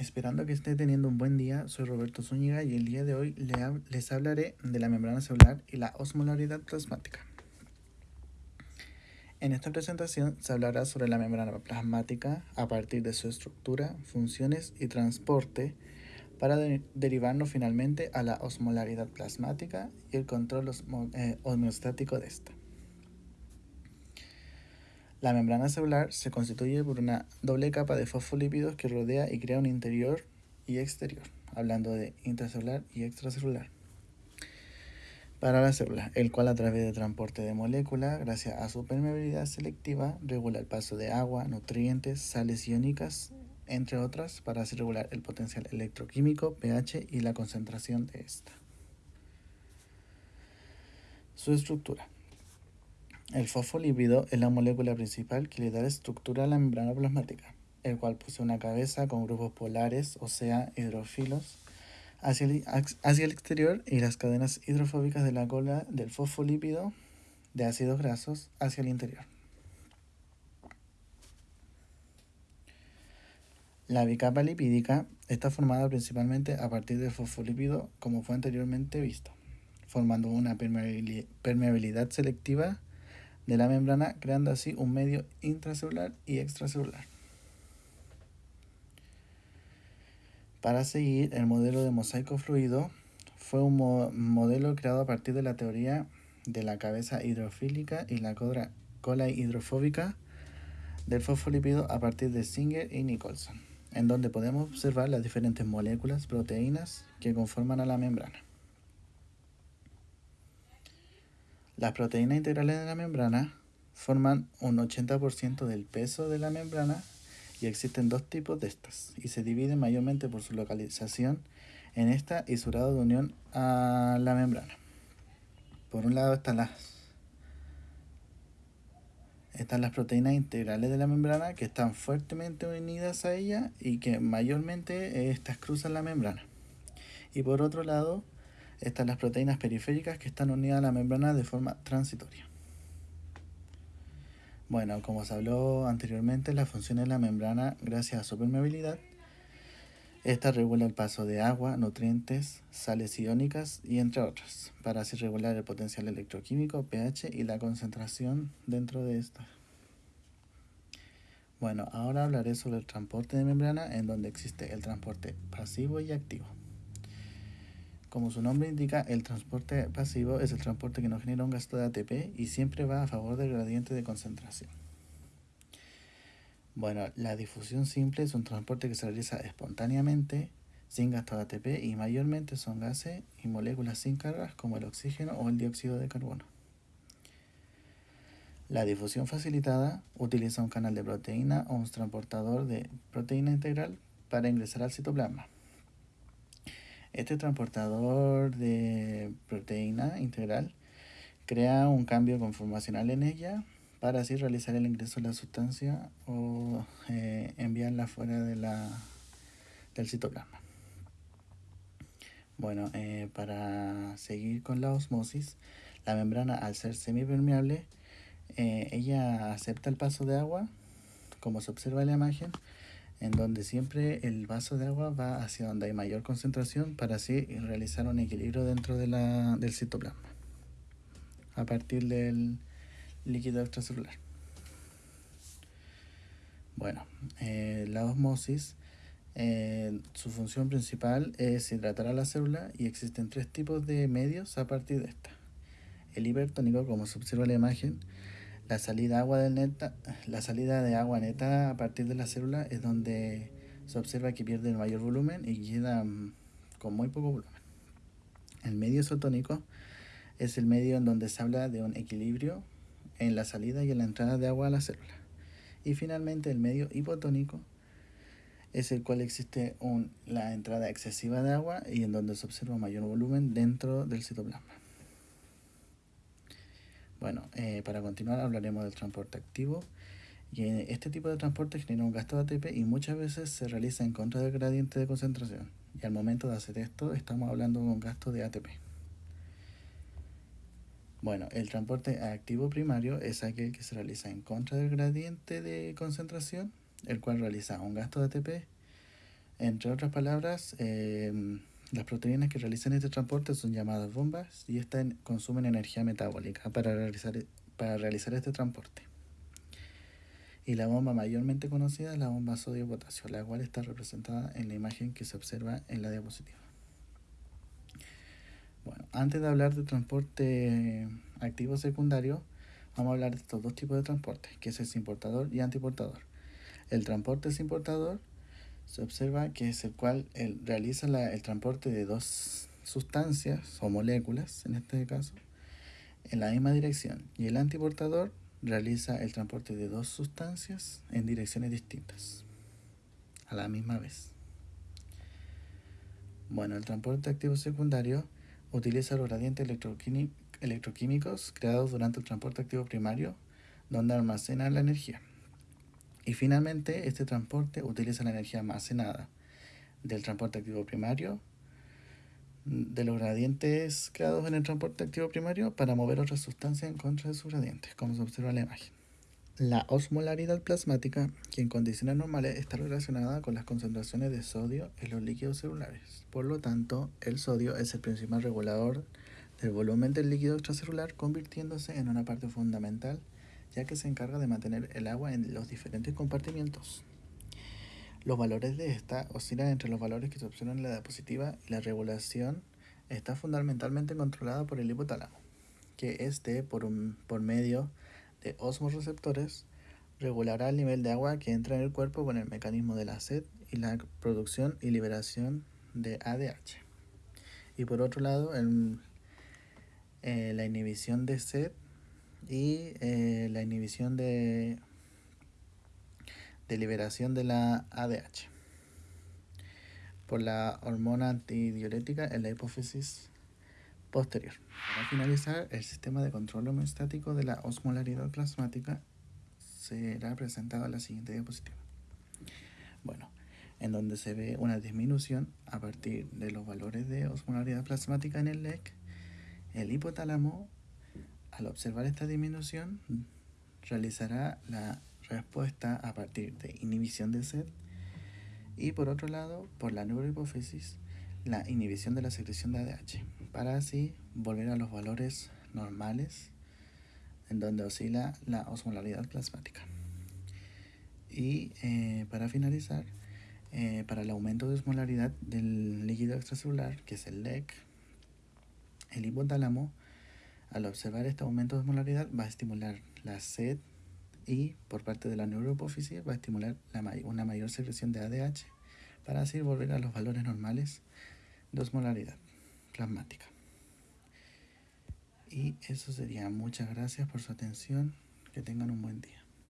Esperando que esté teniendo un buen día, soy Roberto Zúñiga y el día de hoy les hablaré de la membrana celular y la osmolaridad plasmática. En esta presentación se hablará sobre la membrana plasmática a partir de su estructura, funciones y transporte para derivarnos finalmente a la osmolaridad plasmática y el control eh, homeostático de esta. La membrana celular se constituye por una doble capa de fosfolípidos que rodea y crea un interior y exterior, hablando de intracelular y extracelular. Para la célula, el cual a través de transporte de moléculas, gracias a su permeabilidad selectiva, regula el paso de agua, nutrientes, sales iónicas, entre otras, para así regular el potencial electroquímico, pH y la concentración de esta. Su estructura. El fosfolípido es la molécula principal que le da estructura a la membrana plasmática, el cual posee una cabeza con grupos polares, o sea, hidrofilos, hacia el, hacia el exterior y las cadenas hidrofóbicas de la cola del fosfolípido de ácidos grasos hacia el interior. La bicapa lipídica está formada principalmente a partir del fosfolípido como fue anteriormente visto, formando una permeabilidad selectiva de la membrana, creando así un medio intracelular y extracelular. Para seguir, el modelo de mosaico fluido fue un modelo creado a partir de la teoría de la cabeza hidrofílica y la cola hidrofóbica del fosfolípido a partir de Singer y Nicholson, en donde podemos observar las diferentes moléculas, proteínas que conforman a la membrana. Las proteínas integrales de la membrana forman un 80% del peso de la membrana y existen dos tipos de estas y se dividen mayormente por su localización en esta y su grado de unión a la membrana. Por un lado están las, están las proteínas integrales de la membrana que están fuertemente unidas a ella y que mayormente estas cruzan la membrana. Y por otro lado están las proteínas periféricas que están unidas a la membrana de forma transitoria. Bueno, como se habló anteriormente, la función de la membrana, gracias a su permeabilidad, esta regula el paso de agua, nutrientes, sales iónicas y entre otras, para así regular el potencial electroquímico, pH y la concentración dentro de esta. Bueno, ahora hablaré sobre el transporte de membrana en donde existe el transporte pasivo y activo. Como su nombre indica, el transporte pasivo es el transporte que no genera un gasto de ATP y siempre va a favor del gradiente de concentración. Bueno, la difusión simple es un transporte que se realiza espontáneamente, sin gasto de ATP y mayormente son gases y moléculas sin cargas como el oxígeno o el dióxido de carbono. La difusión facilitada utiliza un canal de proteína o un transportador de proteína integral para ingresar al citoplasma. Este transportador de proteína integral crea un cambio conformacional en ella para así realizar el ingreso de la sustancia o eh, enviarla fuera de la, del citoplasma. Bueno, eh, para seguir con la osmosis, la membrana al ser semipermeable, eh, ella acepta el paso de agua, como se observa en la imagen, en donde siempre el vaso de agua va hacia donde hay mayor concentración para así realizar un equilibrio dentro de la, del citoplasma a partir del líquido extracelular. Bueno, eh, la osmosis, eh, su función principal es hidratar a la célula y existen tres tipos de medios a partir de esta. El hipertónico, como se observa en la imagen, la salida, agua neta, la salida de agua neta a partir de la célula es donde se observa que pierde el mayor volumen y queda mm, con muy poco volumen. El medio isotónico es el medio en donde se habla de un equilibrio en la salida y en la entrada de agua a la célula. Y finalmente el medio hipotónico es el cual existe un, la entrada excesiva de agua y en donde se observa mayor volumen dentro del citoplasma. Bueno, eh, para continuar hablaremos del transporte activo. Y este tipo de transporte genera un gasto de ATP y muchas veces se realiza en contra del gradiente de concentración. Y al momento de hacer esto estamos hablando de un gasto de ATP. Bueno, el transporte activo primario es aquel que se realiza en contra del gradiente de concentración, el cual realiza un gasto de ATP Entre otras palabras, eh, las proteínas que realizan este transporte son llamadas bombas y estas consumen energía metabólica para realizar, para realizar este transporte. Y la bomba mayormente conocida es la bomba sodio-potasio, la cual está representada en la imagen que se observa en la diapositiva. Bueno, antes de hablar de transporte activo secundario, vamos a hablar de estos dos tipos de transporte, que es el importador y antiportador. El transporte importador se observa que es el cual realiza el transporte de dos sustancias o moléculas, en este caso, en la misma dirección. Y el antiportador realiza el transporte de dos sustancias en direcciones distintas, a la misma vez. Bueno, el transporte activo secundario utiliza los gradientes electroquímicos creados durante el transporte activo primario, donde almacena la energía. Y finalmente, este transporte utiliza la energía almacenada del transporte activo primario, de los gradientes creados en el transporte activo primario para mover otras sustancias en contra de sus gradientes, como se observa en la imagen. La osmolaridad plasmática, que en condiciones normales está relacionada con las concentraciones de sodio en los líquidos celulares. Por lo tanto, el sodio es el principal regulador del volumen del líquido extracelular, convirtiéndose en una parte fundamental, ya que se encarga de mantener el agua en los diferentes compartimientos. Los valores de esta oscilan entre los valores que se observan en la diapositiva y la regulación está fundamentalmente controlada por el hipotálamo, que este, por, un, por medio de osmoreceptores regulará el nivel de agua que entra en el cuerpo con el mecanismo de la sed y la producción y liberación de ADH. Y por otro lado, eh, la inhibición de sed y eh, la inhibición de, de liberación de la ADH por la hormona antidiurética en la hipófisis posterior. Para finalizar, el sistema de control homeostático de la osmolaridad plasmática será presentado en la siguiente diapositiva. Bueno, en donde se ve una disminución a partir de los valores de osmolaridad plasmática en el LEC, el hipotálamo, al observar esta disminución, realizará la respuesta a partir de inhibición de sed y por otro lado, por la neurohipófisis, la inhibición de la secreción de ADH para así volver a los valores normales en donde oscila la osmolaridad plasmática. Y eh, para finalizar, eh, para el aumento de osmolaridad del líquido extracelular, que es el LEC, el hipotálamo, al observar este aumento de osmolaridad, va a estimular la sed y por parte de la neurohipófisis va a estimular una mayor secreción de ADH para así volver a los valores normales de osmolaridad plasmática. Y eso sería. Muchas gracias por su atención. Que tengan un buen día.